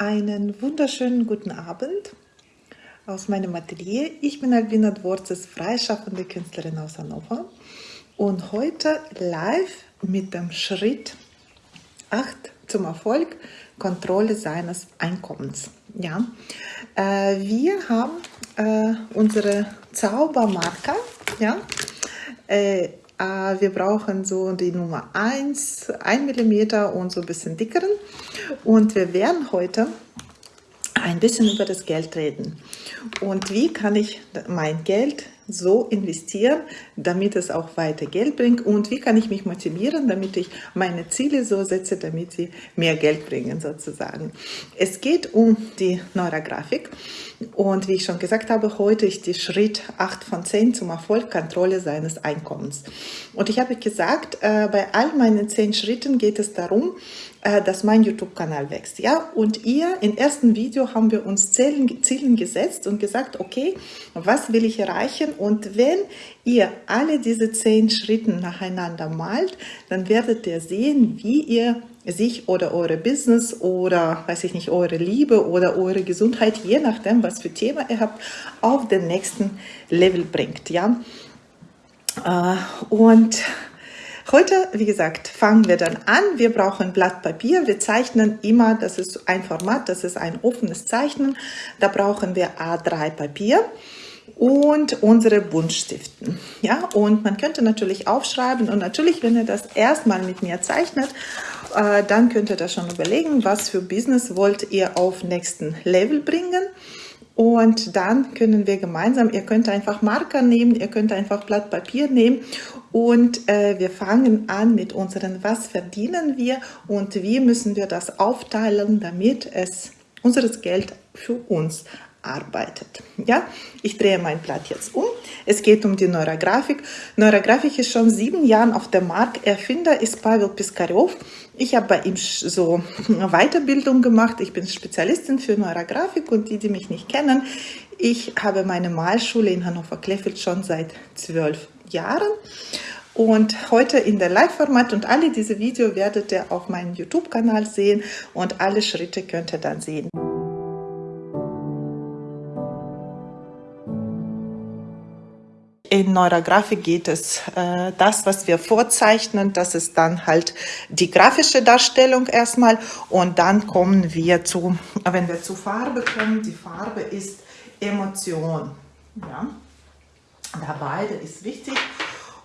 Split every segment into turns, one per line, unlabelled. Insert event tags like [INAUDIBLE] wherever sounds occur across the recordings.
Einen wunderschönen guten Abend aus meinem Atelier. Ich bin Albina Dvorzes, freischaffende Künstlerin aus Hannover und heute live mit dem Schritt 8 zum Erfolg, Kontrolle seines Einkommens. Ja, äh, wir haben äh, unsere Zaubermarker, ja, äh, wir brauchen so die Nummer 1, 1 mm und so ein bisschen dickeren. Und wir werden heute ein bisschen über das Geld reden. Und wie kann ich mein Geld so investieren, damit es auch weiter Geld bringt und wie kann ich mich motivieren, damit ich meine Ziele so setze, damit sie mehr Geld bringen sozusagen. Es geht um die Neurografik und wie ich schon gesagt habe, heute ist die Schritt 8 von 10 zum Erfolg, Kontrolle seines Einkommens. Und ich habe gesagt, äh, bei all meinen 10 Schritten geht es darum, dass mein YouTube-Kanal wächst. Ja? Und ihr, im ersten Video haben wir uns Zielen, Zielen gesetzt und gesagt, okay, was will ich erreichen? Und wenn ihr alle diese zehn Schritte nacheinander malt, dann werdet ihr sehen, wie ihr sich oder eure Business oder, weiß ich nicht, eure Liebe oder eure Gesundheit, je nachdem, was für Thema ihr habt, auf den nächsten Level bringt. Ja? Äh, und Heute, wie gesagt, fangen wir dann an. Wir brauchen Blatt Papier. Wir zeichnen immer, das ist ein Format, das ist ein offenes Zeichnen. Da brauchen wir A3 Papier und unsere Buntstiften. Ja, und man könnte natürlich aufschreiben und natürlich, wenn ihr das erstmal mit mir zeichnet, äh, dann könnt ihr das schon überlegen, was für Business wollt ihr auf nächsten Level bringen. Und dann können wir gemeinsam, ihr könnt einfach Marker nehmen, ihr könnt einfach Blatt Papier nehmen und äh, wir fangen an mit unseren, was verdienen wir? Und wie müssen wir das aufteilen, damit es unseres Geld für uns arbeitet. Ja, ich drehe mein Blatt jetzt um. Es geht um die Neurografik. Neurografik ist schon sieben Jahre auf dem Markt. Erfinder ist Pavel Piskarev. Ich habe bei ihm so eine [LAUGHS] Weiterbildung gemacht. Ich bin Spezialistin für Neurografik und die, die mich nicht kennen, ich habe meine Malschule in Hannover-Kleffeld schon seit zwölf Jahren. Und heute in der Live-Format und alle diese Videos werdet ihr auf meinem YouTube-Kanal sehen und alle Schritte könnt ihr dann sehen. In Neurografik geht es, äh, das, was wir vorzeichnen, das ist dann halt die grafische Darstellung erstmal und dann kommen wir zu, wenn wir zu Farbe kommen, die Farbe ist Emotion. Ja? Da beide ist wichtig.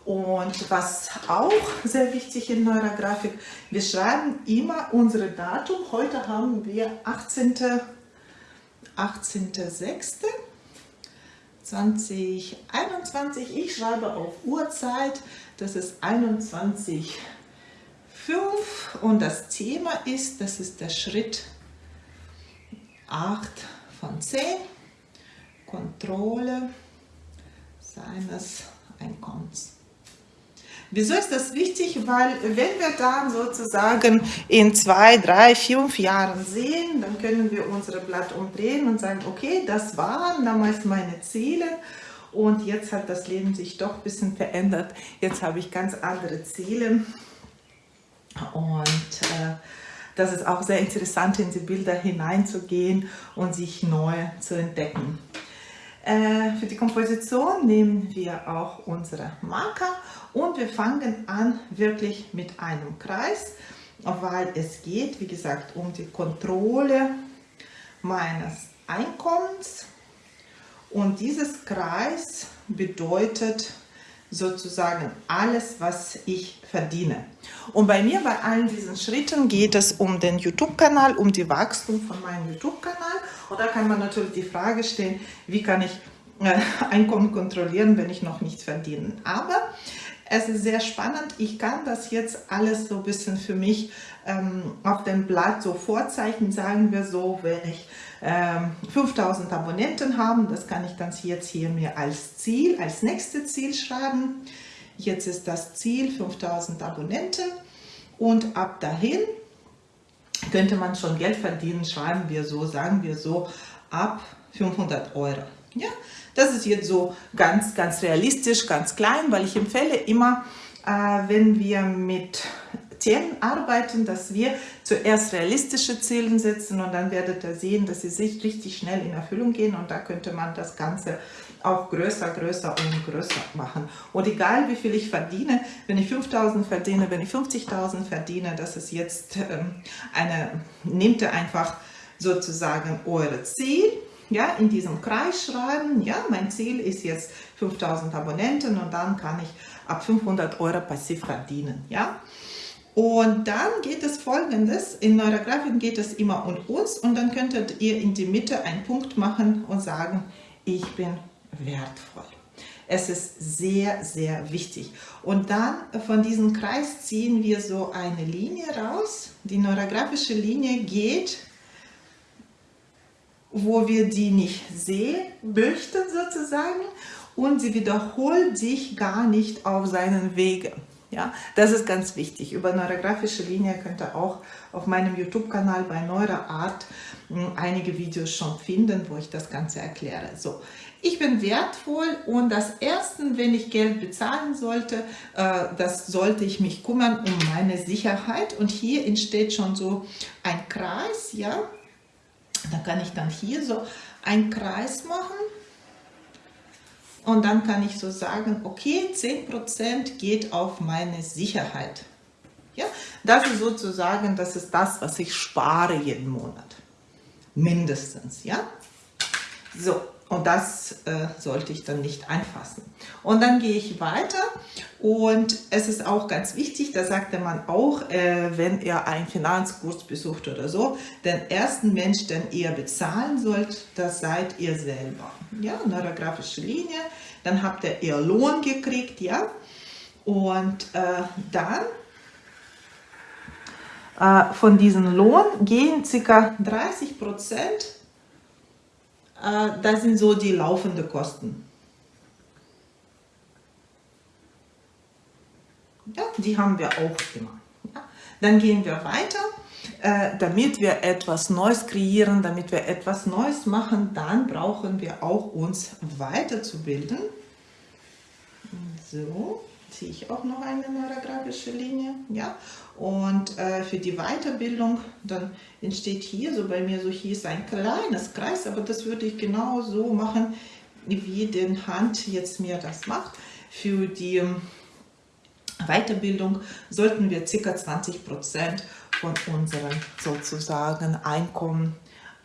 Und was auch sehr wichtig in Neurografik, wir schreiben immer unsere Datum. Heute haben wir 18.06. 18 2021. Ich schreibe auf Uhrzeit, das ist 21.05 und das Thema ist, das ist der Schritt 8 von 10, Kontrolle seines Einkommens. Wieso ist das wichtig? Weil wenn wir dann sozusagen in zwei, drei, fünf Jahren sehen, dann können wir unser Blatt umdrehen und sagen, okay, das waren damals meine Ziele und jetzt hat das Leben sich doch ein bisschen verändert. Jetzt habe ich ganz andere Ziele und äh, das ist auch sehr interessant, in die Bilder hineinzugehen und sich neu zu entdecken. Äh, für die Komposition nehmen wir auch unsere Marker und wir fangen an wirklich mit einem Kreis, weil es geht, wie gesagt, um die Kontrolle meines Einkommens. Und dieses Kreis bedeutet sozusagen alles, was ich verdiene. Und bei mir, bei allen diesen Schritten, geht es um den YouTube-Kanal, um die Wachstum von meinem YouTube-Kanal. Und da kann man natürlich die Frage stellen, wie kann ich äh, Einkommen kontrollieren, wenn ich noch nichts verdiene. Aber es ist sehr spannend. Ich kann das jetzt alles so ein bisschen für mich ähm, auf dem Blatt so vorzeichnen, sagen wir so, wenn ich ähm, 5000 Abonnenten habe, das kann ich dann jetzt hier mir als Ziel, als nächstes Ziel schreiben. Jetzt ist das Ziel 5000 Abonnenten und ab dahin könnte man schon Geld verdienen, schreiben wir so, sagen wir so, ab 500 Euro. Ja, das ist jetzt so ganz, ganz realistisch, ganz klein, weil ich empfehle immer, äh, wenn wir mit Themen arbeiten, dass wir zuerst realistische Ziele setzen und dann werdet ihr sehen, dass sie sich richtig schnell in Erfüllung gehen und da könnte man das Ganze auch größer, größer und größer machen. Und egal wie viel ich verdiene, wenn ich 5.000 verdiene, wenn ich 50.000 verdiene, das ist jetzt ähm, eine, nehmt ihr einfach sozusagen eure Ziel, ja, in diesem Kreis schreiben, ja, mein Ziel ist jetzt 5000 Abonnenten und dann kann ich ab 500 Euro passiv verdienen, ja. Und dann geht es folgendes, in eurer Grafik geht es immer um uns und dann könntet ihr in die Mitte einen Punkt machen und sagen, ich bin wertvoll. Es ist sehr, sehr wichtig. Und dann von diesem Kreis ziehen wir so eine Linie raus. Die neurografische Linie geht wo wir die nicht sehen möchten sozusagen und sie wiederholt sich gar nicht auf seinen Wegen. Ja, das ist ganz wichtig. Über neurografische Linie könnt ihr auch auf meinem YouTube-Kanal bei Neuroart hm, einige Videos schon finden, wo ich das Ganze erkläre. So, ich bin wertvoll und das Erste, wenn ich Geld bezahlen sollte, äh, das sollte ich mich kümmern um meine Sicherheit. Und hier entsteht schon so ein Kreis, ja, da kann ich dann hier so einen Kreis machen und dann kann ich so sagen, okay, 10% geht auf meine Sicherheit. Ja, das ist sozusagen, das ist das, was ich spare jeden Monat. Mindestens, ja. So, und das äh, sollte ich dann nicht anfassen. Und dann gehe ich weiter und es ist auch ganz wichtig, da sagte man auch, äh, wenn ihr einen Finanzkurs besucht oder so, den ersten Mensch, den ihr bezahlen sollt, das seid ihr selber. Ja, neurografische Linie, dann habt ihr ihr Lohn gekriegt, ja, und äh, dann äh, von diesem Lohn gehen ca. 30 Prozent das sind so die laufenden Kosten. Ja, die haben wir auch immer. Dann gehen wir weiter. Äh, damit wir etwas Neues kreieren, damit wir etwas Neues machen, dann brauchen wir auch uns weiterzubilden. So ziehe ich auch noch eine neurografische Linie. Ja? Und äh, für die Weiterbildung, dann entsteht hier so bei mir, so hier ist ein kleines Kreis, aber das würde ich genau so machen, wie den Hand jetzt mir das macht. Für die ähm, Weiterbildung sollten wir ca. 20% von unserem sozusagen Einkommen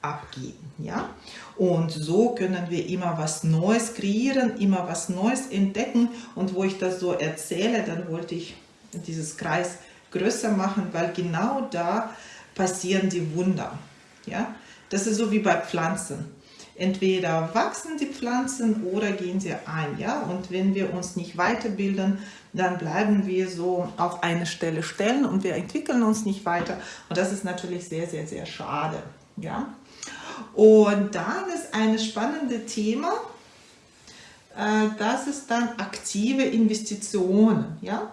abgeben. Ja? Und so können wir immer was Neues kreieren, immer was Neues entdecken. Und wo ich das so erzähle, dann wollte ich dieses Kreis größer machen, weil genau da passieren die Wunder. Ja? Das ist so wie bei Pflanzen. Entweder wachsen die Pflanzen oder gehen sie ein. Ja? Und wenn wir uns nicht weiterbilden, dann bleiben wir so auf eine Stelle stellen und wir entwickeln uns nicht weiter. Und das ist natürlich sehr, sehr, sehr schade. Ja? Und dann ist ein spannendes Thema, äh, das ist dann aktive Investitionen. Ja?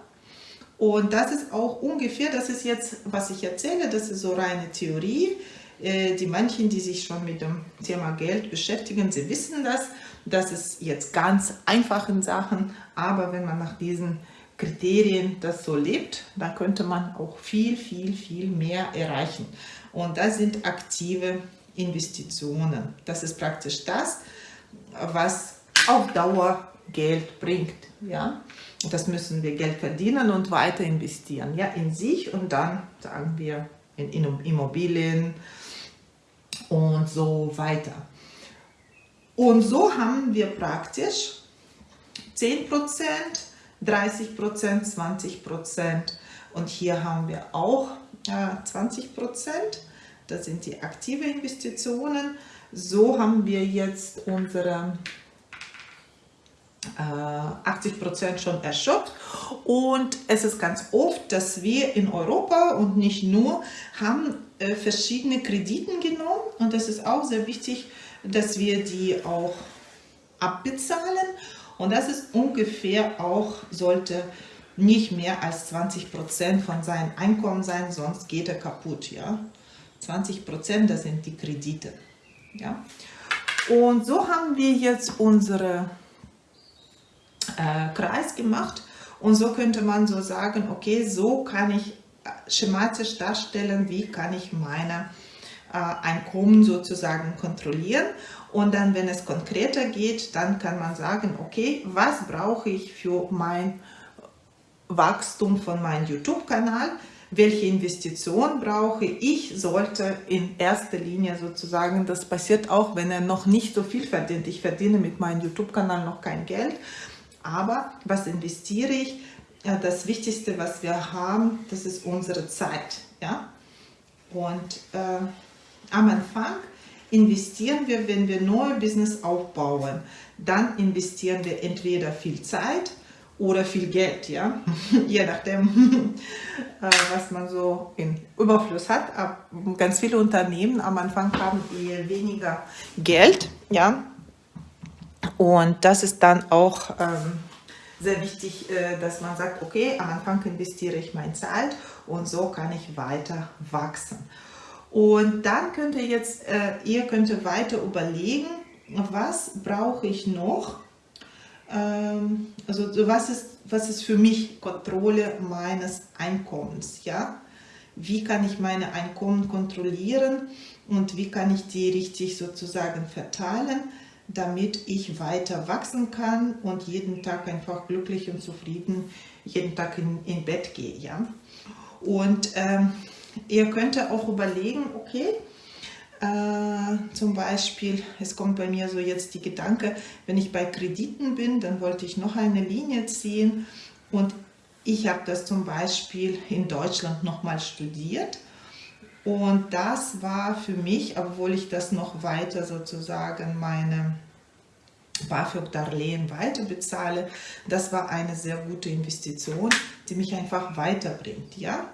Und das ist auch ungefähr, das ist jetzt, was ich erzähle, das ist so reine Theorie. Äh, die manchen, die sich schon mit dem Thema Geld beschäftigen, sie wissen das. Das ist jetzt ganz einfachen Sachen, aber wenn man nach diesen Kriterien das so lebt, dann könnte man auch viel, viel, viel mehr erreichen. Und das sind aktive Investitionen. Das ist praktisch das, was auf Dauer Geld bringt. Ja? Das müssen wir Geld verdienen und weiter investieren. Ja? In sich und dann, sagen wir, in Immobilien und so weiter. Und so haben wir praktisch 10%, 30%, 20% und hier haben wir auch äh, 20%. Das sind die aktive Investitionen. So haben wir jetzt unsere 80 äh, Prozent schon erschöpft und es ist ganz oft, dass wir in Europa und nicht nur haben äh, verschiedene Krediten genommen und das ist auch sehr wichtig, dass wir die auch abbezahlen und das ist ungefähr auch, sollte nicht mehr als 20 Prozent von seinem Einkommen sein, sonst geht er kaputt. Ja? 20 Prozent, das sind die Kredite. Ja? Und so haben wir jetzt unsere äh, Kreis gemacht und so könnte man so sagen, okay, so kann ich schematisch darstellen, wie kann ich meine äh, Einkommen sozusagen kontrollieren. Und dann, wenn es konkreter geht, dann kann man sagen, okay, was brauche ich für mein Wachstum von meinem YouTube-Kanal? Welche Investition brauche ich? Sollte in erster Linie sozusagen, das passiert auch, wenn er noch nicht so viel verdient. Ich verdiene mit meinem YouTube-Kanal noch kein Geld, aber was investiere ich? Das Wichtigste, was wir haben, das ist unsere Zeit. Ja? Und äh, am Anfang investieren wir, wenn wir neue Business aufbauen, dann investieren wir entweder viel Zeit oder viel Geld, ja, [LAUGHS] je nachdem, [LAUGHS] äh, was man so in Überfluss hat. Ganz viele Unternehmen am Anfang haben eher weniger Geld, ja, und das ist dann auch ähm, sehr wichtig, äh, dass man sagt, okay, am Anfang investiere ich meine Zeit und so kann ich weiter wachsen. Und dann könnt ihr jetzt, äh, ihr könnt weiter überlegen, was brauche ich noch? Ähm, also was ist, was ist für mich Kontrolle meines Einkommens? Ja? Wie kann ich meine Einkommen kontrollieren und wie kann ich die richtig sozusagen verteilen, damit ich weiter wachsen kann und jeden Tag einfach glücklich und zufrieden jeden Tag in, in Bett gehe. Ja? Und ähm, Ihr könnt auch überlegen, okay, äh, zum Beispiel, es kommt bei mir so jetzt die Gedanke, wenn ich bei Krediten bin, dann wollte ich noch eine Linie ziehen und ich habe das zum Beispiel in Deutschland nochmal studiert und das war für mich, obwohl ich das noch weiter sozusagen meine BAföG-Darlehen weiter bezahle, das war eine sehr gute Investition, die mich einfach weiterbringt. Ja?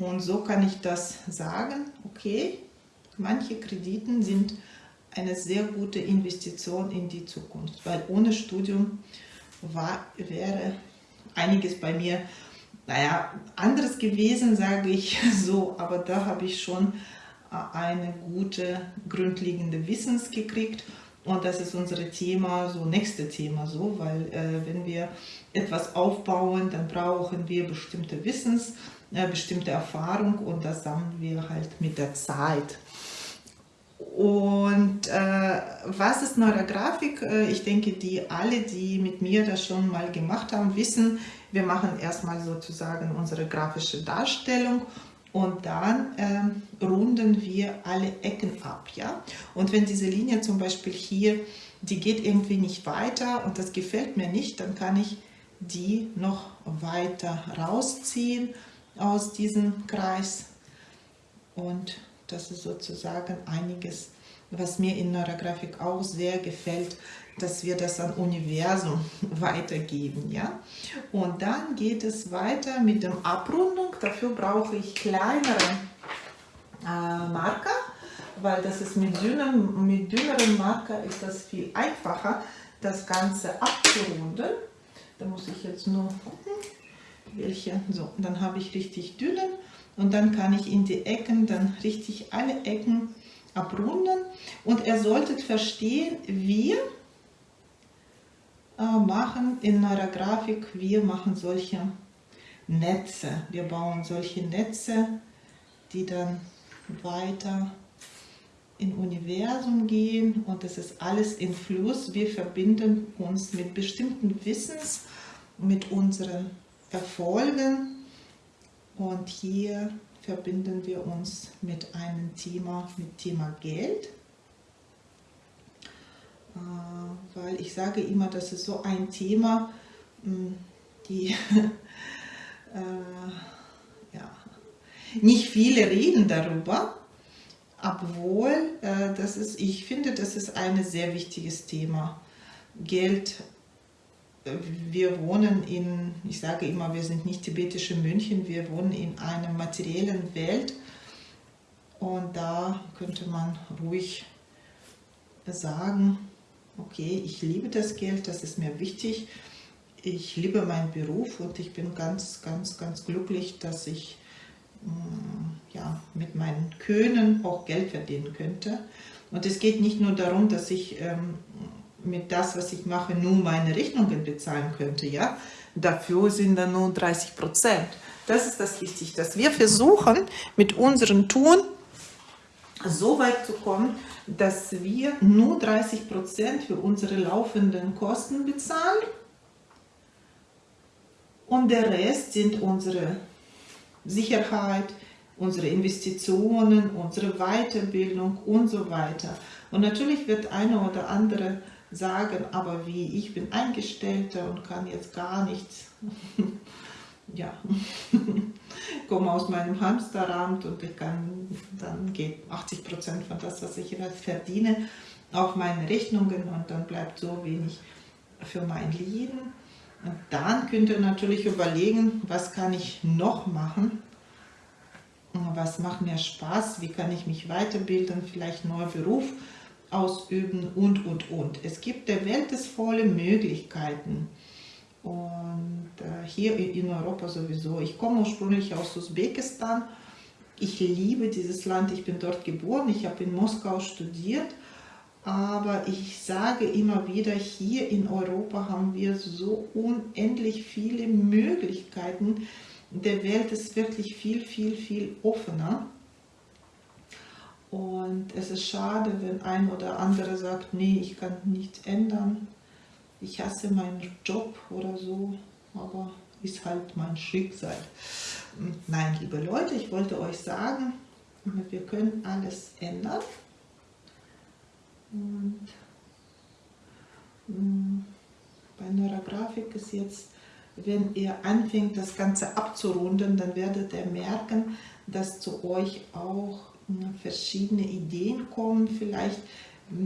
Und so kann ich das sagen, okay, manche Krediten sind eine sehr gute Investition in die Zukunft, weil ohne Studium war, wäre einiges bei mir, naja, anderes gewesen, sage ich [LAUGHS] so, aber da habe ich schon äh, eine gute grundlegende Wissens gekriegt und das ist unser Thema, so nächste Thema so, weil äh, wenn wir etwas aufbauen, dann brauchen wir bestimmte Wissens eine bestimmte Erfahrung und das sammeln wir halt mit der Zeit. Und äh, was ist Neurografik? Äh, ich denke, die alle, die mit mir das schon mal gemacht haben, wissen, wir machen erstmal sozusagen unsere grafische Darstellung und dann äh, runden wir alle Ecken ab. Ja? Und wenn diese Linie zum Beispiel hier, die geht irgendwie nicht weiter und das gefällt mir nicht, dann kann ich die noch weiter rausziehen aus diesem Kreis. Und das ist sozusagen einiges, was mir in Neurografik auch sehr gefällt, dass wir das an Universum [LAUGHS] weitergeben. Ja? Und dann geht es weiter mit der Abrundung. Dafür brauche ich kleinere äh, Marker, weil das ist mit, dünnem, mit dünneren Marker ist das viel einfacher, das Ganze abzurunden. Da muss ich jetzt nur gucken welche. So, dann habe ich richtig dünne und dann kann ich in die Ecken dann richtig alle Ecken abrunden. Und ihr solltet verstehen, wir äh, machen in Neurografik, wir machen solche Netze. Wir bauen solche Netze, die dann weiter im Universum gehen und das ist alles in Fluss. Wir verbinden uns mit bestimmten Wissens, mit unseren erfolgen. Und hier verbinden wir uns mit einem Thema, mit Thema Geld. Äh, weil ich sage immer, das ist so ein Thema, hm, die [LAUGHS] äh, ja, nicht viele reden darüber, obwohl äh, das ist, ich finde, das ist ein sehr wichtiges Thema. Geld wir wohnen in, ich sage immer, wir sind nicht tibetische München, wir wohnen in einer materiellen Welt und da könnte man ruhig sagen, okay, ich liebe das Geld, das ist mir wichtig, ich liebe meinen Beruf und ich bin ganz, ganz, ganz glücklich, dass ich mm, ja, mit meinen Können auch Geld verdienen könnte. Und es geht nicht nur darum, dass ich ähm, mit das, was ich mache, nur meine Rechnungen bezahlen könnte, ja, dafür sind dann nur 30 Prozent. Das ist das Wichtigste, dass wir versuchen, mit unserem Tun so weit zu kommen, dass wir nur 30 Prozent für unsere laufenden Kosten bezahlen und der Rest sind unsere Sicherheit, unsere Investitionen, unsere Weiterbildung und so weiter. Und natürlich wird einer oder andere sagen, aber wie, ich bin Eingestellter und kann jetzt gar nichts. [LAUGHS] ja, [LAUGHS] komme aus meinem Hamsterrad und ich kann, dann geht 80 Prozent von das, was ich verdiene, auf meine Rechnungen und dann bleibt so wenig für mein Leben. Und dann könnt ihr natürlich überlegen, was kann ich noch machen, was macht mir Spaß, wie kann ich mich weiterbilden, vielleicht neuer Beruf ausüben und, und, und. Es gibt der Welt es volle Möglichkeiten. Und äh, hier in Europa sowieso. Ich komme ursprünglich aus Usbekistan. Ich liebe dieses Land. Ich bin dort geboren. Ich habe in Moskau studiert. Aber ich sage immer wieder, hier in Europa haben wir so unendlich viele Möglichkeiten. Der Welt ist wirklich viel, viel, viel offener. Und es ist schade, wenn ein oder andere sagt, nee, ich kann nichts ändern ich hasse meinen Job oder so, aber ist halt mein Schicksal. Nein, liebe Leute, ich wollte euch sagen, wir können alles ändern. Und mm, bei Neurografik ist jetzt, wenn ihr anfängt, das Ganze abzurunden, dann werdet ihr merken, dass zu euch auch verschiedene Ideen kommen, vielleicht.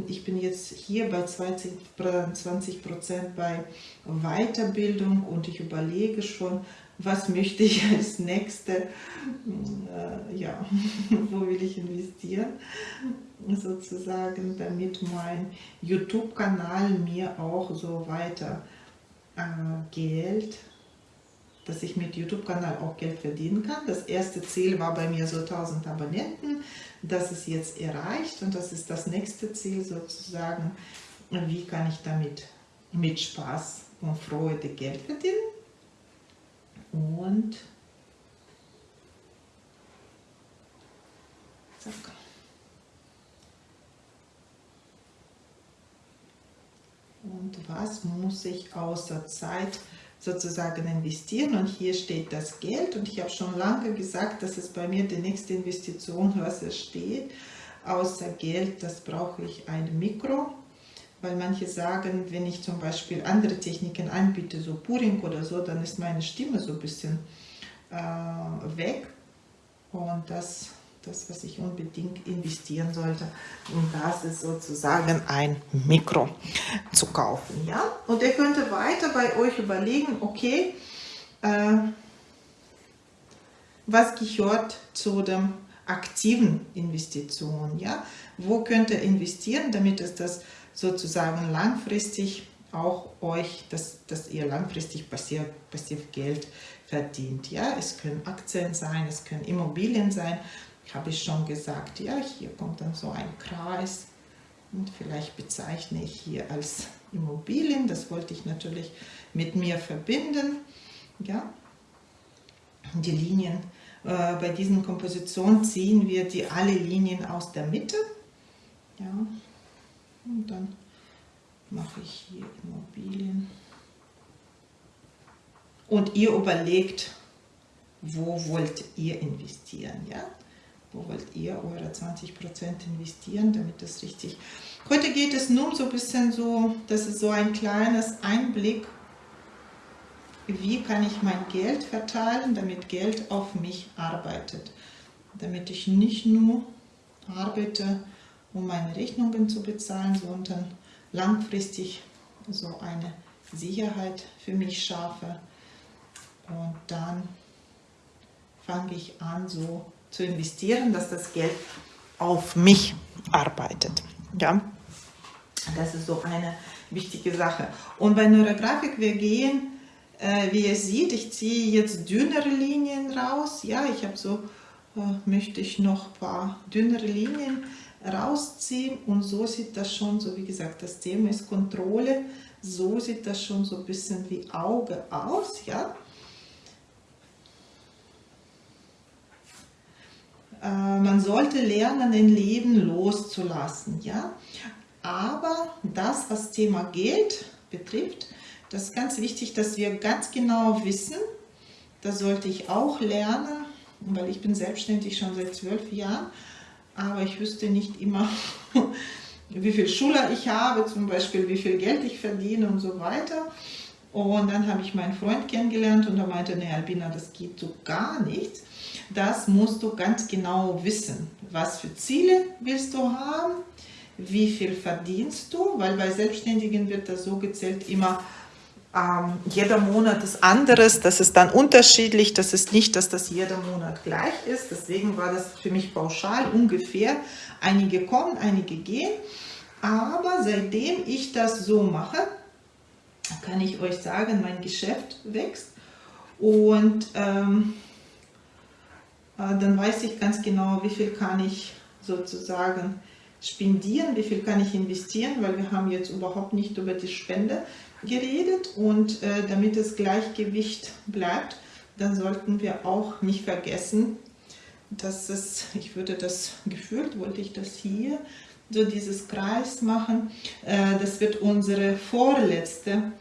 Ich bin jetzt hier bei 20 Prozent bei Weiterbildung und ich überlege schon, was möchte ich [LAUGHS] als nächste, äh, ja, [LAUGHS] wo will ich investieren, sozusagen, damit mein YouTube-Kanal mir auch so weiter äh, Geld dass ich mit YouTube-Kanal auch Geld verdienen kann. Das erste Ziel war bei mir so 1000 Abonnenten. Das ist jetzt erreicht und das ist das nächste Ziel sozusagen. Wie kann ich damit mit Spaß und Freude Geld verdienen? Und. Und was muss ich außer Zeit sozusagen investieren und hier steht das Geld. Und ich habe schon lange gesagt, dass es bei mir die nächste Investition, was es steht, außer Geld, das brauche ich ein Mikro, weil manche sagen, wenn ich zum Beispiel andere Techniken anbiete, so Puring oder so, dann ist meine Stimme so ein bisschen äh, weg. Und das das, was ich unbedingt investieren sollte. Und das ist sozusagen ein Mikro zu kaufen. Ja? Und ihr könnt weiter bei euch überlegen, okay, äh, was gehört zu dem aktiven Investitionen? Ja? Wo könnt ihr investieren, damit es das sozusagen langfristig auch euch, dass, dass ihr langfristig passiv, passiv Geld verdient. Ja, es können Aktien sein, es können Immobilien sein habe ich schon gesagt, ja, hier kommt dann so ein Kreis und vielleicht bezeichne ich hier als Immobilien, das wollte ich natürlich mit mir verbinden, ja, die Linien, äh, bei diesen Kompositionen ziehen wir die alle Linien aus der Mitte, ja, und dann mache ich hier Immobilien. Und ihr überlegt, wo wollt ihr investieren, ja, wo wollt ihr eure 20% investieren, damit das richtig... Heute geht es nur so ein bisschen so, das ist so ein kleines Einblick, wie kann ich mein Geld verteilen, damit Geld auf mich arbeitet. Damit ich nicht nur arbeite, um meine Rechnungen zu bezahlen, sondern langfristig so eine Sicherheit für mich schaffe. Und dann fange ich an, so zu investieren, dass das Geld auf mich arbeitet. Ja, das ist so eine wichtige Sache. Und bei Neurografik, wir gehen, äh, wie ihr seht, ich ziehe jetzt dünnere Linien raus. Ja, ich habe so, äh, möchte ich noch ein paar dünnere Linien rausziehen und so sieht das schon, so wie gesagt, das Thema ist Kontrolle, so sieht das schon so ein bisschen wie Auge aus, ja. Äh, man sollte lernen, ein Leben loszulassen. Ja? Aber das, was Thema Geld betrifft, das ist ganz wichtig, dass wir ganz genau wissen, das sollte ich auch lernen, weil ich bin selbstständig schon seit zwölf Jahren, aber ich wüsste nicht immer, [LAUGHS] wie viel Schule ich habe, zum Beispiel wie viel Geld ich verdiene und so weiter. Und dann habe ich meinen Freund kennengelernt und er meinte, ne Albina, das geht so gar nichts. Das musst du ganz genau wissen. Was für Ziele willst du haben? Wie viel verdienst du? Weil bei Selbstständigen wird das so gezählt immer, ähm, jeder Monat ist anderes, das ist dann unterschiedlich, das ist nicht, dass das jeder Monat gleich ist. Deswegen war das für mich pauschal ungefähr. Einige kommen, einige gehen. Aber seitdem ich das so mache, kann ich euch sagen, mein Geschäft wächst. Und ähm, äh, dann weiß ich ganz genau, wie viel kann ich sozusagen spendieren, wie viel kann ich investieren, weil wir haben jetzt überhaupt nicht über die Spende geredet. Und äh, damit das Gleichgewicht bleibt, dann sollten wir auch nicht vergessen, dass es, ich würde das gefühlt, wollte ich das hier, so dieses Kreis machen, äh, das wird unsere vorletzte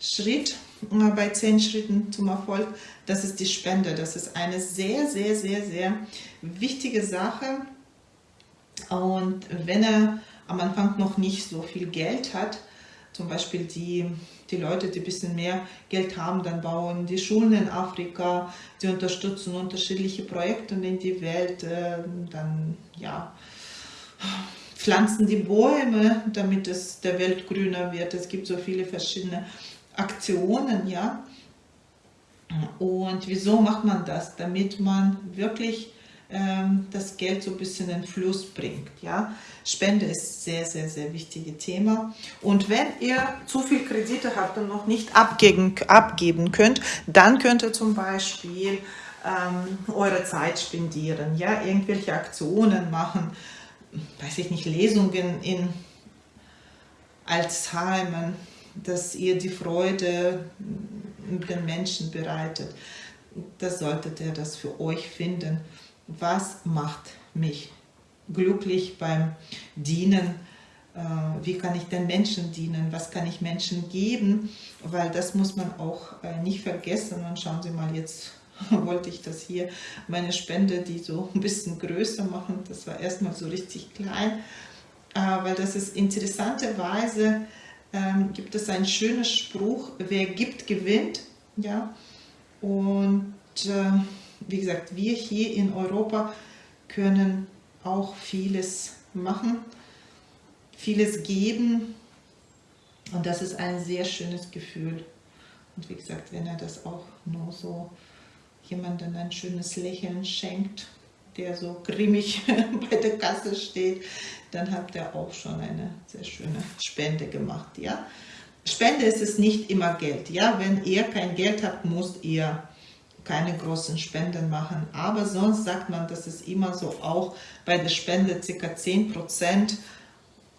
Schritt äh, bei zehn Schritten zum Erfolg, das ist die Spende. Das ist eine sehr, sehr, sehr, sehr wichtige Sache. Und wenn er am Anfang noch nicht so viel Geld hat, zum Beispiel die, die Leute, die ein bisschen mehr Geld haben, dann bauen die Schulen in Afrika, die unterstützen unterschiedliche Projekte in die Welt, äh, dann ja, pflanzen die Bäume, damit es der Welt grüner wird. Es gibt so viele verschiedene Aktionen, ja. Und wieso macht man das? Damit man wirklich ähm, das Geld so ein bisschen in Fluss bringt. Ja? Spende ist sehr, sehr, sehr wichtiges Thema. Und wenn ihr zu viel Kredite habt und noch nicht abgeben, abgeben könnt, dann könnt ihr zum Beispiel ähm, eure Zeit spendieren, ja? irgendwelche Aktionen machen, weiß ich nicht, Lesungen in Alzheimer, dass ihr die Freude den Menschen bereitet. Das solltet ihr das für euch finden. Was macht mich glücklich beim Dienen, äh, wie kann ich den Menschen dienen, was kann ich Menschen geben, weil das muss man auch äh, nicht vergessen. Und schauen Sie mal, jetzt [LAUGHS] wollte ich das hier, meine Spende, die so ein bisschen größer machen, das war erstmal so richtig klein, äh, weil das ist interessanterweise, ähm, gibt es einen schönen Spruch, wer gibt, gewinnt, ja, und wie gesagt, wir hier in Europa können auch vieles machen, vieles geben und das ist ein sehr schönes Gefühl. Und wie gesagt, wenn er das auch nur so jemandem ein schönes Lächeln schenkt, der so grimmig [LAUGHS] bei der Kasse steht, dann habt ihr auch schon eine sehr schöne Spende gemacht. Ja? Spende ist es nicht immer Geld. Ja? Wenn ihr kein Geld habt, müsst ihr keine großen Spenden machen. Aber sonst sagt man, dass es immer so auch bei der Spende ca. 10 Prozent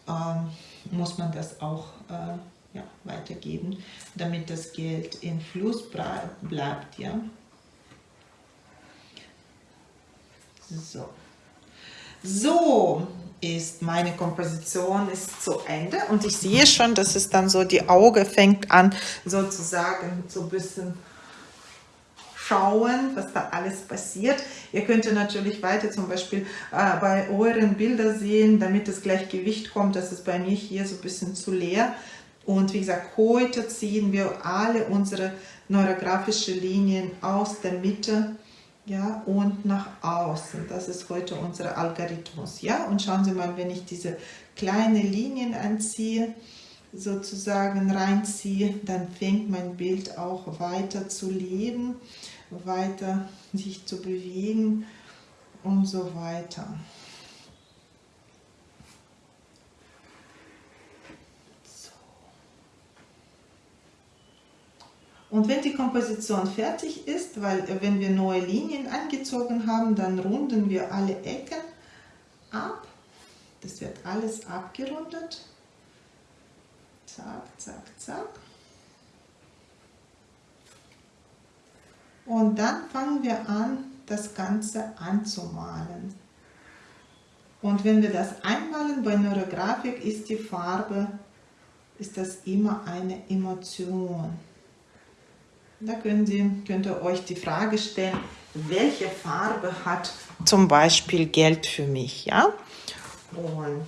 ähm, muss man das auch äh, ja, weitergeben, damit das Geld in Fluss bleibt. Ja? So. So ist meine Komposition ist zu Ende und ich sehe schon, dass es dann so die Auge fängt an sozusagen so ein bisschen schauen, was da alles passiert. Ihr könnt natürlich weiter zum Beispiel äh, bei euren Bildern sehen, damit das Gleichgewicht kommt. Das ist bei mir hier so ein bisschen zu leer. Und wie gesagt, heute ziehen wir alle unsere neurografischen Linien aus der Mitte ja, und nach außen. Das ist heute unser Algorithmus. Ja? Und schauen Sie mal, wenn ich diese kleinen Linien anziehe, sozusagen reinziehe, dann fängt mein Bild auch weiter zu leben weiter sich zu bewegen und so weiter. Und wenn die Komposition fertig ist, weil äh, wenn wir neue Linien angezogen haben, dann runden wir alle Ecken ab. Das wird alles abgerundet. Zack, zack, zack. Und dann fangen wir an, das Ganze anzumalen. Und wenn wir das einmalen bei Neurografik, ist die Farbe, ist das immer eine Emotion. Da könnt ihr, könnt ihr euch die Frage stellen, welche Farbe hat zum Beispiel Geld für mich, ja? Und,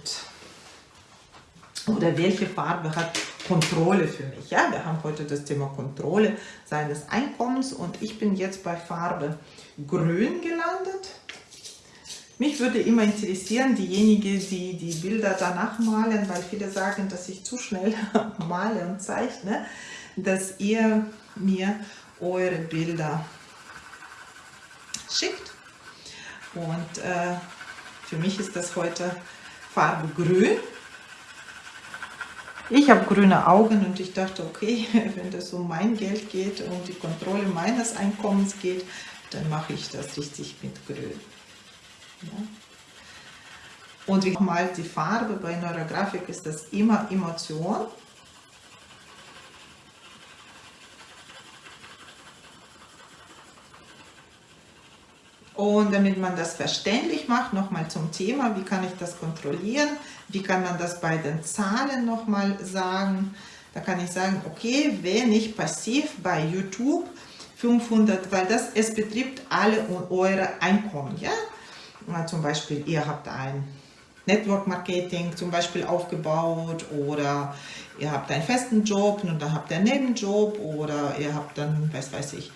oder welche Farbe hat Kontrolle für mich, ja? Wir haben heute das Thema Kontrolle seines Einkommens und ich bin jetzt bei Farbe Grün gelandet. Mich würde immer interessieren, diejenigen, die die Bilder danach malen, weil viele sagen, dass ich zu schnell [LAUGHS] male und zeichne, dass ihr mir eure Bilder schickt. Und äh, für mich ist das heute Farbe Grün. Ich habe grüne Augen und ich dachte, okay, [LAUGHS] wenn das um mein Geld geht und die Kontrolle meines Einkommens geht, dann mache ich das richtig mit Grün. Ja. Und wie mal die Farbe bei Neurografik ist das immer Emotion. Und damit man das verständlich macht, nochmal zum Thema, wie kann ich das kontrollieren, wie kann man das bei den Zahlen nochmal sagen. Da kann ich sagen, okay, wenn ich passiv bei YouTube 500, weil das, es betrifft alle eure Einkommen, ja, zum Beispiel, ihr habt ein Network Marketing zum Beispiel aufgebaut oder ihr habt einen festen Job und dann habt ihr einen Nebenjob oder ihr habt dann, was weiß ich,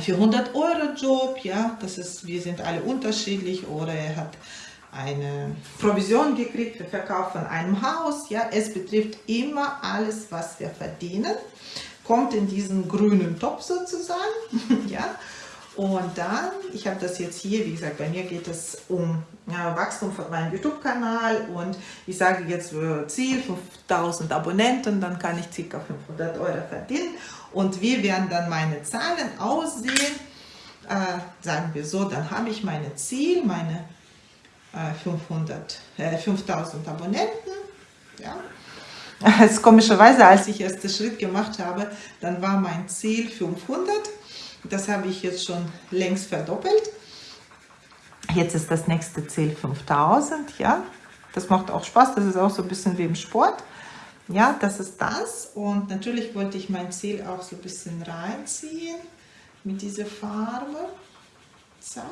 400 Euro Job, ja, das ist, wir sind alle unterschiedlich oder ihr habt eine Provision gekriegt für Verkauf von einem Haus, ja, es betrifft immer alles, was wir verdienen, kommt in diesen grünen Topf sozusagen, [LAUGHS] ja, und dann, ich habe das jetzt hier, wie gesagt, bei mir geht es um ja, Wachstum von meinem YouTube-Kanal und ich sage jetzt Ziel 5000 Abonnenten, dann kann ich ca. 500 Euro verdienen. Und wie werden dann meine Zahlen aussehen? Äh, sagen wir so, dann habe ich mein Ziel, meine äh, 500, äh, 5000 Abonnenten. Ja. [LAUGHS] Also komischerweise, als ich erst den Schritt gemacht habe, dann war mein Ziel 500 das habe ich jetzt schon längst verdoppelt. Jetzt ist das nächste Ziel 5000, ja. Das macht auch Spaß, das ist auch so ein bisschen wie im Sport. Ja, das ist das. Und natürlich wollte ich mein Ziel auch so ein bisschen reinziehen mit dieser Farbe. Zack.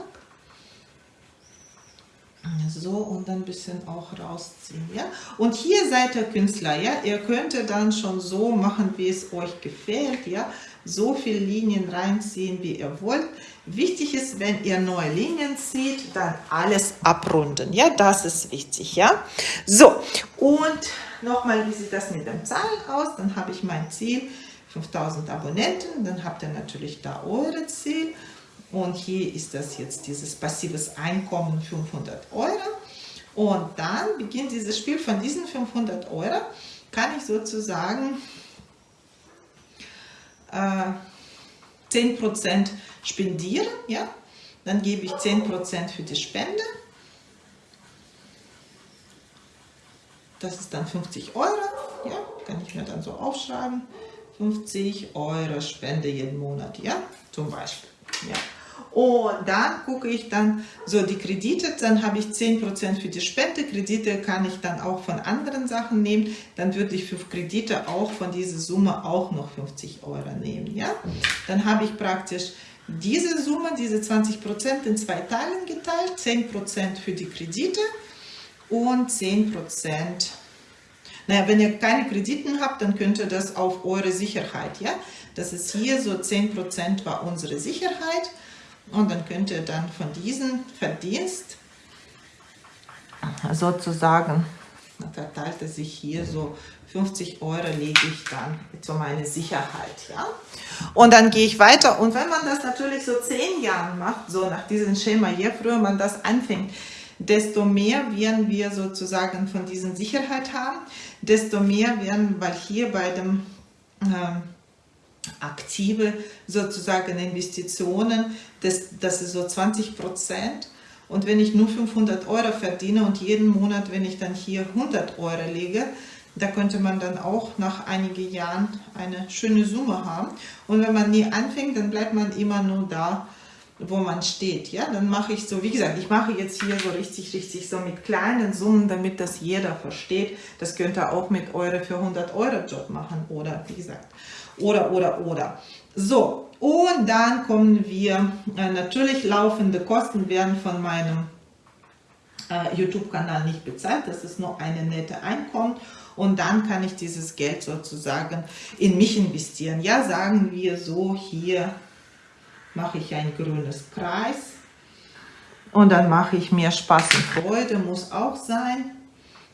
So, und dann ein bisschen auch rausziehen, ja. Und hier seid ihr Künstler, ja. Ihr könnt dann schon so machen, wie es euch gefällt, ja so viele Linien reinziehen, wie ihr wollt. Wichtig ist, wenn ihr neue Linien zieht, dann alles abrunden. Ja, das ist wichtig. Ja, so und nochmal, wie sieht das mit den Zahlen aus? Dann habe ich mein Ziel 5000 Abonnenten. Dann habt ihr natürlich da eure Ziel. Und hier ist das jetzt dieses passives Einkommen 500 Euro. Und dann beginnt dieses Spiel von diesen 500 Euro. Kann ich sozusagen äh, 10% spendieren, ja, dann gebe ich 10% für die Spende. Das ist dann 50 Euro, ja, kann ich mir dann so aufschreiben. 50 Euro Spende jeden Monat, ja, zum Beispiel, ja. Und dann gucke ich dann so die Kredite, dann habe ich 10% für die Spende. Kredite kann ich dann auch von anderen Sachen nehmen. Dann würde ich für Kredite auch von dieser Summe auch noch 50 Euro nehmen. Ja? Dann habe ich praktisch diese Summe, diese 20% in zwei Teilen geteilt. 10% für die Kredite und 10% naja, wenn ihr keine Krediten habt, dann könnt ihr das auf eure Sicherheit, ja. Das ist hier so 10% war unsere Sicherheit und dann könnt ihr dann von diesem Verdienst sozusagen, verteilt es sich hier so 50 Euro lege ich dann zu meiner Sicherheit. Ja? Und dann gehe ich weiter. Und wenn man das natürlich so zehn Jahre macht, so nach diesem Schema, je früher man das anfängt, desto mehr werden wir sozusagen von dieser Sicherheit haben, desto mehr werden, weil hier bei dem äh, aktive sozusagen Investitionen, das, das ist so 20 Prozent. Und wenn ich nur 500 Euro verdiene und jeden Monat, wenn ich dann hier 100 Euro lege, da könnte man dann auch nach einigen Jahren eine schöne Summe haben. Und wenn man nie anfängt, dann bleibt man immer nur da wo man steht. Ja, dann mache ich so, wie gesagt, ich mache jetzt hier so richtig, richtig so mit kleinen Summen, damit das jeder versteht. Das könnt ihr auch mit eure für 100 Euro Job machen oder wie gesagt, oder, oder, oder. So, und dann kommen wir, äh, natürlich laufende Kosten werden von meinem äh, YouTube-Kanal nicht bezahlt, das ist nur eine nette Einkommen und dann kann ich dieses Geld sozusagen in mich investieren. Ja, sagen wir so, hier mache ich ein grünes Kreis und dann mache ich mir Spaß und Freude, muss auch sein.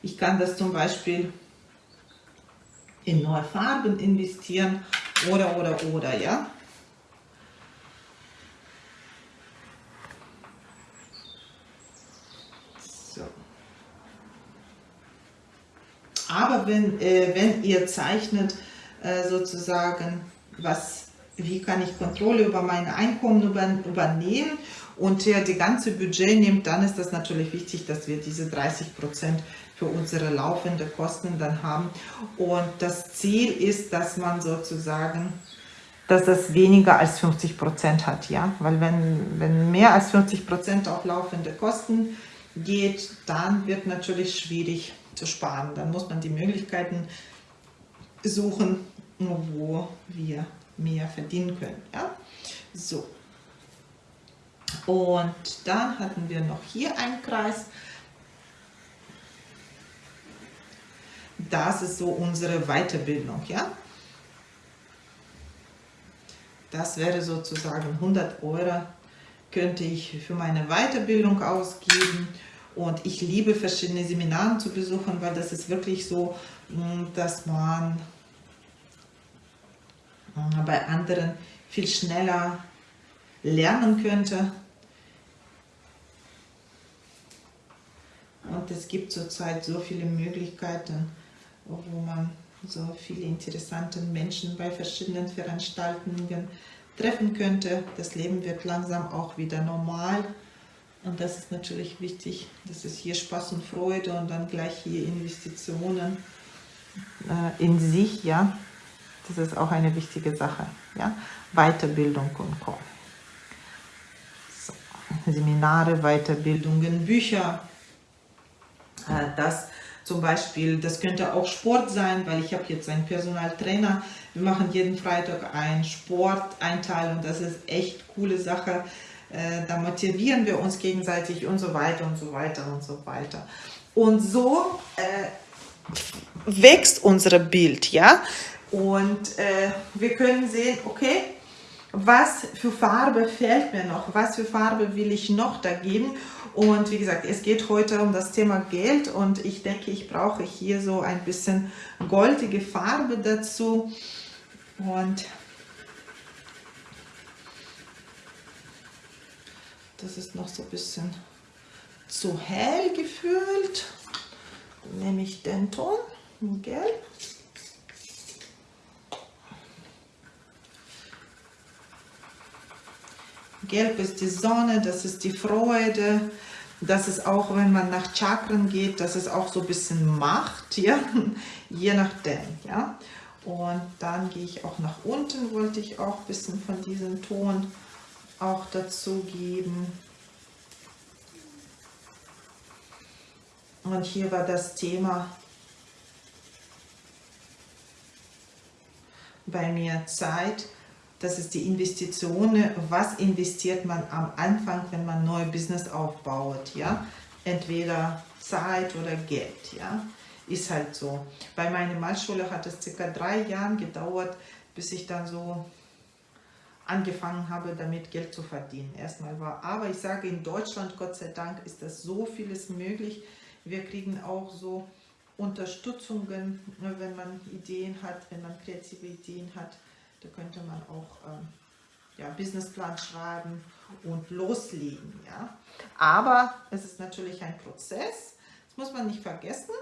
Ich kann das zum Beispiel in neue Farben investieren oder, oder, oder, ja. So. Aber wenn, äh, wenn ihr zeichnet, äh, sozusagen, was wie kann ich Kontrolle über meine Einkommen übernehmen und der die ganze Budget nimmt, dann ist das natürlich wichtig, dass wir diese 30 Prozent für unsere laufende Kosten dann haben. Und das Ziel ist, dass man sozusagen, dass das weniger als 50 Prozent hat, ja, weil wenn, wenn mehr als 50 Prozent auf laufende Kosten geht, dann wird natürlich schwierig zu sparen. Dann muss man die Möglichkeiten suchen, wo wir mehr verdienen können. Ja? So. Und dann hatten wir noch hier einen Kreis. Das ist so unsere Weiterbildung. Ja? Das wäre sozusagen 100 Euro könnte ich für meine Weiterbildung ausgeben. Und ich liebe verschiedene Seminare zu besuchen, weil das ist wirklich so, dass man bei anderen viel schneller lernen könnte. Und es gibt zurzeit so viele Möglichkeiten, wo man so viele interessante Menschen bei verschiedenen Veranstaltungen treffen könnte. Das Leben wird langsam auch wieder normal. Und das ist natürlich wichtig, dass es hier Spaß und Freude und dann gleich hier Investitionen äh, in sich, ja, das ist auch eine wichtige Sache. Ja? Weiterbildung und Co. So. Seminare, Weiterbildungen, Bücher. Äh, das zum Beispiel, das könnte auch Sport sein, weil ich habe jetzt einen Personaltrainer. Wir machen jeden Freitag einen Sporteinteil und das ist echt coole Sache. Äh, da motivieren wir uns gegenseitig und so weiter und so weiter und so weiter. Und so äh, wächst unser Bild, ja. Und äh, wir können sehen, okay, was für Farbe fehlt mir noch, was für Farbe will ich noch da geben. Und wie gesagt, es geht heute um das Thema Geld und ich denke, ich brauche hier so ein bisschen goldige Farbe dazu. Und das ist noch so ein bisschen zu hell gefühlt. Dann nehme ich den Ton, Gelb. Gelb ist die Sonne, das ist die Freude. Das ist auch, wenn man nach Chakren geht, das ist auch so ein bisschen Macht, ja, [LAUGHS] je nachdem, ja. Und dann gehe ich auch nach unten, wollte ich auch ein bisschen von diesem Ton auch dazu geben. Und hier war das Thema bei mir Zeit das ist die Investition, was investiert man am Anfang, wenn man neue Business aufbaut, ja, entweder Zeit oder Geld, ja, ist halt so. Bei meiner Malschule hat es circa drei Jahre gedauert, bis ich dann so angefangen habe, damit Geld zu verdienen. Erstmal war, aber ich sage, in Deutschland, Gott sei Dank, ist das so vieles möglich. Wir kriegen auch so Unterstützungen, wenn man Ideen hat, wenn man kreative Ideen hat. Da könnte man auch ähm, ja, Businessplan schreiben und loslegen. Ja? Aber es ist natürlich ein Prozess, das muss man nicht vergessen.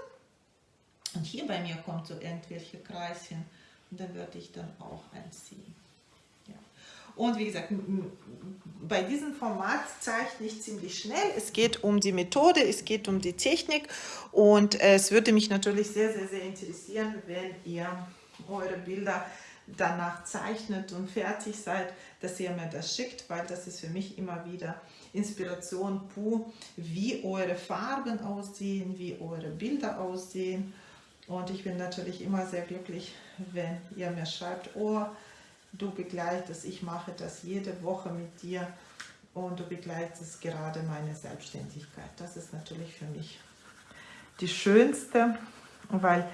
Und hier bei mir kommt so irgendwelche Kreischen und dann würde ich dann auch einziehen. Ja. Und wie gesagt, bei diesem Format zeichne ich ziemlich schnell. Es geht um die Methode, es geht um die Technik und es würde mich natürlich sehr, sehr, sehr interessieren, wenn ihr eure Bilder danach zeichnet und fertig seid, dass ihr mir das schickt, weil das ist für mich immer wieder Inspiration pur, wie eure Farben aussehen, wie eure Bilder aussehen. Und ich bin natürlich immer sehr glücklich, wenn ihr mir schreibt, oh, du begleitest, ich mache das jede Woche mit dir und du begleitest gerade meine Selbstständigkeit. Das ist natürlich für mich die schönste, weil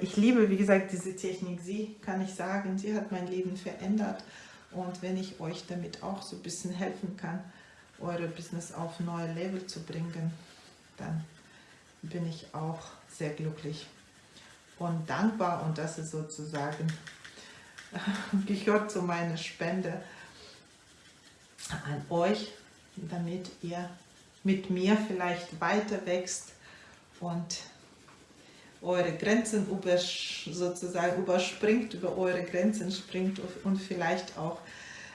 ich liebe, wie gesagt, diese Technik. Sie, kann ich sagen, sie hat mein Leben verändert. Und wenn ich euch damit auch so ein bisschen helfen kann, eure Business auf neue Level zu bringen, dann bin ich auch sehr glücklich und dankbar. Und das ist sozusagen, [LAUGHS] gehört zu meiner Spende an euch, damit ihr mit mir vielleicht weiter wächst und eure Grenzen sozusagen überspringt, über eure Grenzen springt und vielleicht auch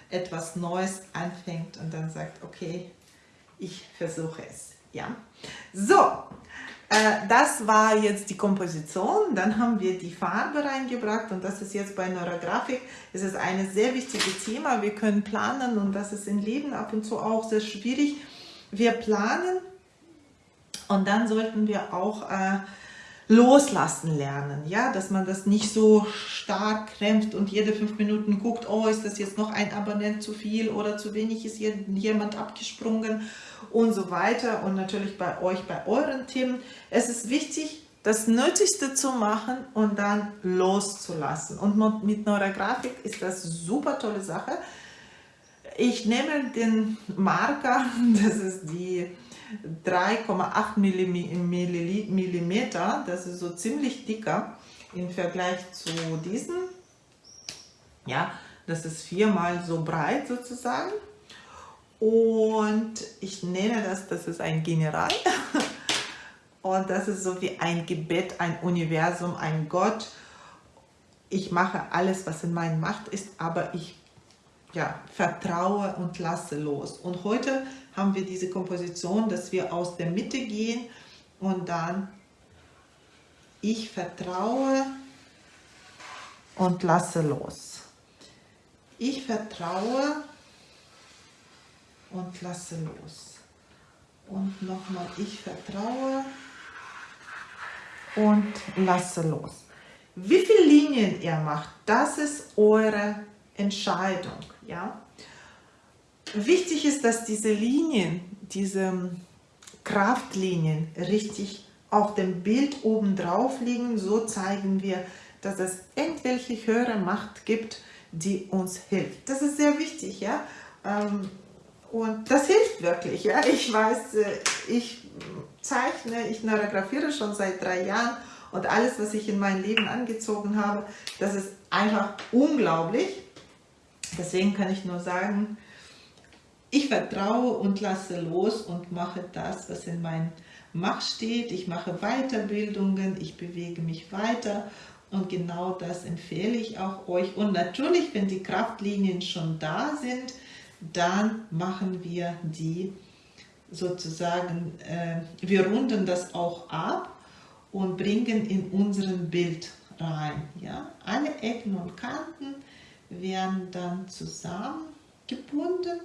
etwas Neues anfängt und dann sagt, okay, ich versuche es. Ja, so, äh, das war jetzt die Komposition, dann haben wir die Farbe reingebracht und das ist jetzt bei Neurografik, es ist ein sehr wichtiges Thema, wir können planen und das ist im Leben ab und zu auch sehr schwierig. Wir planen und dann sollten wir auch äh, loslassen lernen, ja, dass man das nicht so stark krämpft und jede fünf Minuten guckt, oh, ist das jetzt noch ein Abonnent zu viel oder zu wenig, ist hier jemand abgesprungen und so weiter und natürlich bei euch, bei euren Themen. Es ist wichtig, das Nötigste zu machen und dann loszulassen und mit Neurografik ist das super tolle Sache. Ich nehme den Marker, [LAUGHS] das ist die 3,8 mm, das ist so ziemlich dicker im Vergleich zu diesem. Ja, das ist viermal so breit sozusagen. Und ich nenne das, das ist ein General. [LAUGHS] Und das ist so wie ein Gebet, ein Universum, ein Gott. Ich mache alles, was in meiner Macht ist, aber ich ja, vertraue und lasse los. Und heute haben wir diese Komposition, dass wir aus der Mitte gehen und dann ich vertraue und lasse los. Ich vertraue und lasse los. Und nochmal, ich vertraue und lasse los. Wie viele Linien ihr macht, das ist eure Entscheidung. Ja? Wichtig ist, dass diese Linien, diese Kraftlinien richtig auf dem Bild oben drauf liegen. So zeigen wir, dass es irgendwelche höhere Macht gibt, die uns hilft. Das ist sehr wichtig, ja. Ähm, und das hilft wirklich, ja. Ich weiß, äh, ich zeichne, ich neurografiere schon seit drei Jahren und alles, was ich in mein Leben angezogen habe, das ist einfach unglaublich. Deswegen kann ich nur sagen, ich vertraue und lasse los und mache das, was in meinem Macht steht. Ich mache Weiterbildungen, ich bewege mich weiter und genau das empfehle ich auch euch. Und natürlich, wenn die Kraftlinien schon da sind, dann machen wir die sozusagen, äh, wir runden das auch ab und bringen in unseren Bild rein. Ja? Alle Ecken und Kanten werden dann zusammengebunden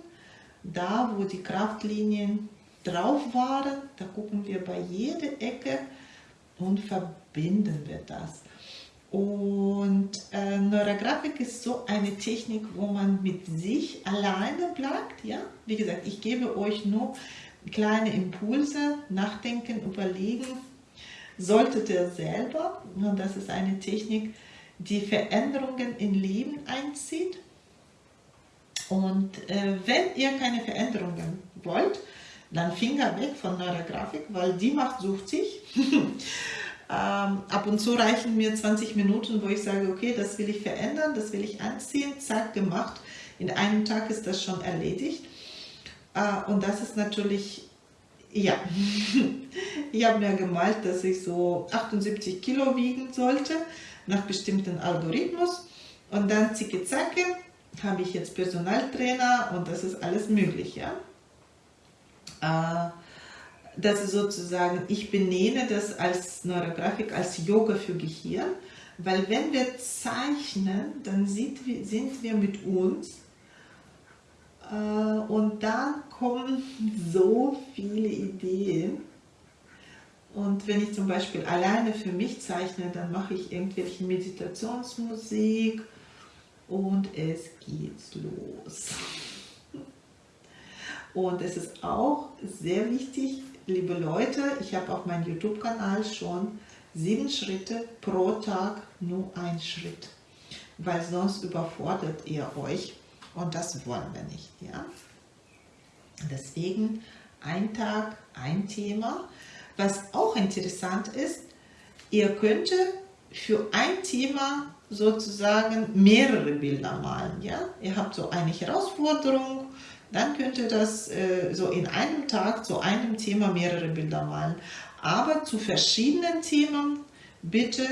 da wo die Kraftlinien drauf waren, da gucken wir bei jeder Ecke und verbinden wir das. Und äh, Neurografik ist so eine Technik, wo man mit sich alleine bleibt. Ja? Wie gesagt, ich gebe euch nur kleine Impulse, nachdenken, überlegen. Solltet ihr selber, und das ist eine Technik, die Veränderungen im Leben einzieht, und äh, wenn ihr keine Veränderungen wollt, dann Finger weg von Neurografik, weil die Macht sucht sich. [LAUGHS] ähm, ab und zu reichen mir 20 Minuten, wo ich sage, okay, das will ich verändern, das will ich anziehen, zack, gemacht. In einem Tag ist das schon erledigt. Äh, und das ist natürlich, ja, [LAUGHS] ich habe mir gemalt, dass ich so 78 Kilo wiegen sollte, nach bestimmten Algorithmus. Und dann zicke, zacke, habe ich jetzt Personaltrainer und das ist alles möglich. Ja? Äh, das ist sozusagen, ich benehme das als Neurografik, als Yoga für Gehirn, Weil wenn wir zeichnen, dann sind wir, sind wir mit uns äh, und dann kommen so viele Ideen. Und wenn ich zum Beispiel alleine für mich zeichne, dann mache ich irgendwelche Meditationsmusik und es geht los. Und es ist auch sehr wichtig, liebe Leute, ich habe auf meinem YouTube-Kanal schon sieben Schritte pro Tag, nur ein Schritt. Weil sonst überfordert ihr euch und das wollen wir nicht. Ja? Deswegen ein Tag, ein Thema. Was auch interessant ist, ihr könnt für ein Thema sozusagen mehrere Bilder malen. Ja? Ihr habt so eine Herausforderung, dann könnt ihr das äh, so in einem Tag zu einem Thema mehrere Bilder malen. Aber zu verschiedenen Themen bitte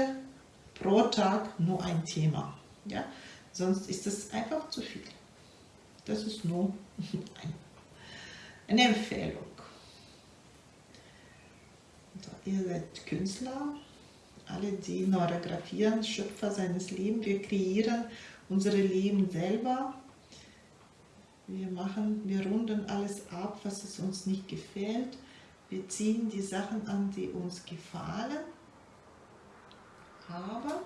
pro Tag nur ein Thema. Ja? Sonst ist es einfach zu viel. Das ist nur [LAUGHS] eine Empfehlung. Ihr seid Künstler, alle, die neurografieren, Schöpfer seines Lebens. Wir kreieren unsere Leben selber. Wir machen, wir runden alles ab, was es uns nicht gefällt. Wir ziehen die Sachen an, die uns gefallen. Aber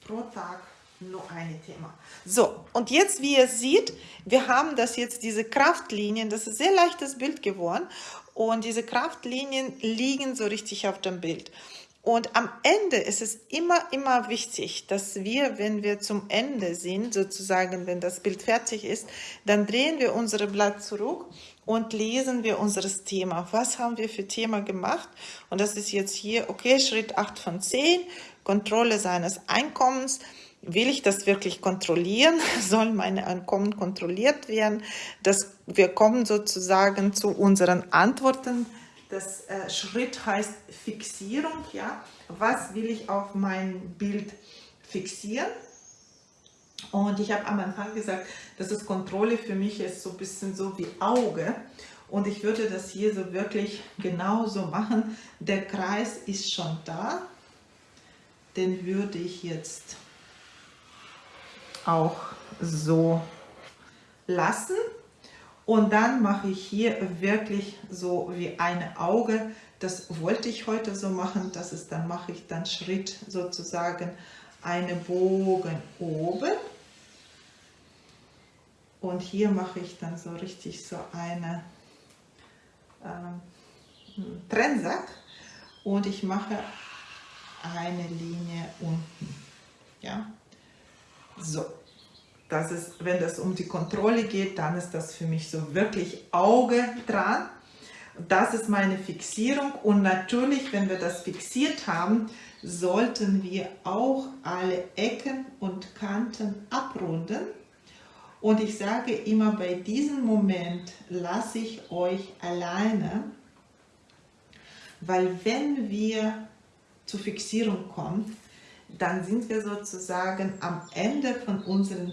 pro Tag nur ein Thema. So, und jetzt, wie ihr seht, wir haben das jetzt, diese Kraftlinien, das ist ein sehr leichtes Bild geworden und diese Kraftlinien liegen so richtig auf dem Bild. Und am Ende ist es immer, immer wichtig, dass wir, wenn wir zum Ende sind, sozusagen, wenn das Bild fertig ist, dann drehen wir unser Blatt zurück und lesen wir unser Thema. Was haben wir für Thema gemacht? Und das ist jetzt hier, okay, Schritt 8 von 10, Kontrolle seines Einkommens. Will ich das wirklich kontrollieren? [LAUGHS] Soll meine Einkommen kontrolliert werden? Das, wir kommen sozusagen zu unseren Antworten. Das äh, Schritt heißt Fixierung. Ja? Was will ich auf mein Bild fixieren? Und ich habe am Anfang gesagt, dass es Kontrolle für mich ist so ein bisschen so wie Auge. Und ich würde das hier so wirklich genauso machen. Der Kreis ist schon da. Den würde ich jetzt auch so lassen. Und dann mache ich hier wirklich so wie ein Auge. Das wollte ich heute so machen. Das ist, dann mache ich dann Schritt sozusagen eine Bogen oben und hier mache ich dann so richtig so eine ähm, Trennsack und ich mache eine Linie unten. Ja, so. Das ist, wenn das um die Kontrolle geht, dann ist das für mich so wirklich Auge dran. Das ist meine Fixierung und natürlich, wenn wir das fixiert haben, sollten wir auch alle Ecken und Kanten abrunden und ich sage immer, bei diesem Moment lasse ich euch alleine, weil wenn wir zur Fixierung kommen, dann sind wir sozusagen am Ende von unseren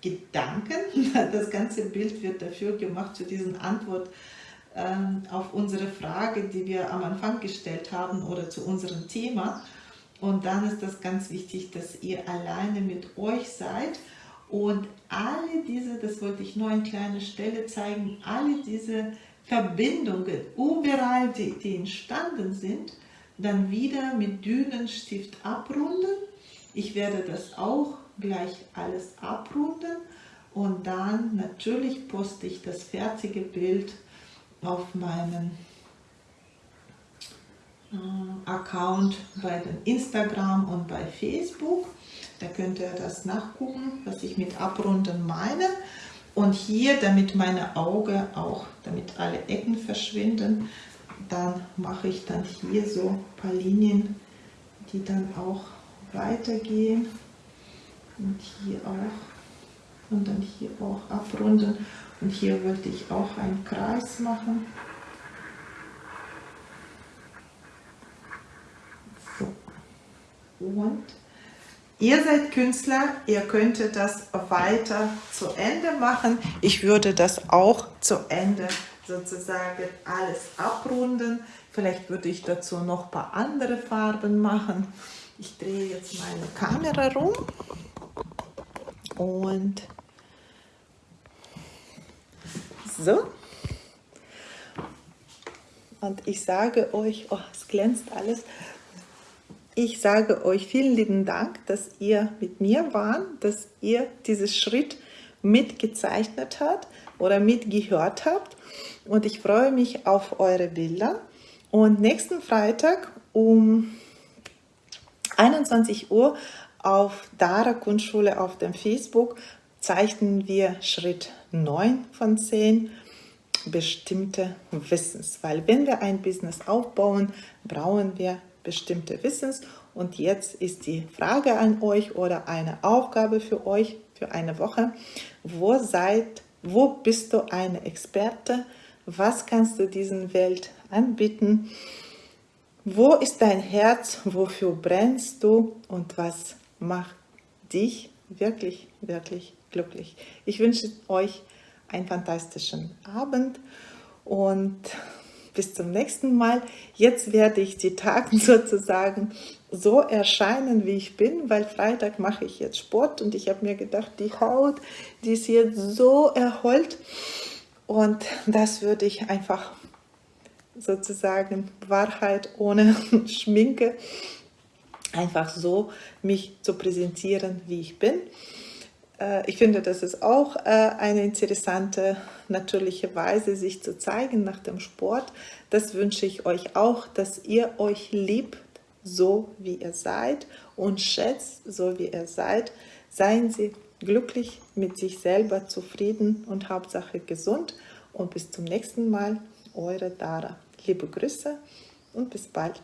Gedanken. [LAUGHS] Das ganze Bild wird dafür gemacht, zu diesen Antwort ähm, auf unsere Frage, die wir am Anfang gestellt haben oder zu unserem Thema. Und dann ist das ganz wichtig, dass ihr alleine mit euch seid und alle diese, das wollte ich nur an kleiner Stelle zeigen, alle diese Verbindungen, überall, die, die entstanden sind, dann wieder mit Dünenstift abrunden. Ich werde das auch gleich alles abrunden und dann natürlich poste ich das fertige Bild auf meinen äh, Account bei Instagram und bei Facebook. Da könnt ihr das nachgucken, was ich mit Abrunden meine. Und hier, damit meine Augen auch, damit alle Ecken verschwinden, dann mache ich dann hier so ein paar Linien, die dann auch weitergehen. Und hier auch. Und dann hier auch abrunden. Und hier wollte ich auch einen Kreis machen. So. Und Ihr seid Künstler, ihr könntet das weiter zu Ende machen. Ich würde das auch zu Ende sozusagen alles abrunden. Vielleicht würde ich dazu noch ein paar andere Farben machen. Ich drehe jetzt meine Kamera rum und so. Und ich sage euch, oh, es glänzt alles. Ich sage euch vielen lieben Dank, dass ihr mit mir wart, dass ihr diesen Schritt mitgezeichnet habt oder mitgehört habt. Und ich freue mich auf eure Bilder. Und nächsten Freitag um 21 Uhr auf Dara Kunstschule auf dem Facebook zeichnen wir Schritt 9 von 10 bestimmte Wissens, weil wenn wir ein Business aufbauen, brauchen wir bestimmte Wissens. Und jetzt ist die Frage an euch oder eine Aufgabe für euch für eine Woche, wo seid, wo bist du eine Experte, was kannst du diesen Welt anbieten, wo ist dein Herz, wofür brennst du und was macht dich wirklich, wirklich glücklich. Ich wünsche euch einen fantastischen Abend und bis zum nächsten Mal. Jetzt werde ich die Tage [LAUGHS] sozusagen so erscheinen, wie ich bin, weil Freitag mache ich jetzt Sport und ich habe mir gedacht, die Haut, die ist jetzt so erholt und das würde ich einfach sozusagen Wahrheit ohne [LAUGHS] Schminke einfach so mich zu präsentieren, wie ich bin. Äh, ich finde, das ist auch äh, eine interessante, natürliche Weise, sich zu zeigen nach dem Sport. Das wünsche ich euch auch, dass ihr euch liebt, so wie ihr seid und schätzt, so wie ihr seid. Seien Sie glücklich mit sich selber, zufrieden und Hauptsache gesund. Und bis zum nächsten Mal, eure Dara. Liebe Grüße und bis bald.